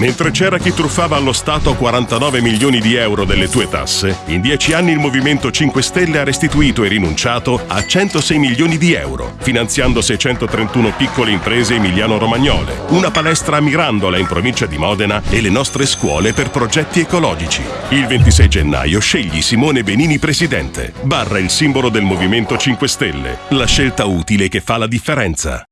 Mentre c'era chi truffava allo Stato 49 milioni di euro delle tue tasse, in dieci anni il Movimento 5 Stelle ha restituito e rinunciato a 106 milioni di euro, finanziando 631 piccole imprese emiliano-romagnole, una palestra a Mirandola in provincia di Modena e le nostre scuole per progetti ecologici. Il 26 gennaio scegli Simone Benini presidente. Barra il simbolo del Movimento 5 Stelle. La scelta utile che fa la differenza.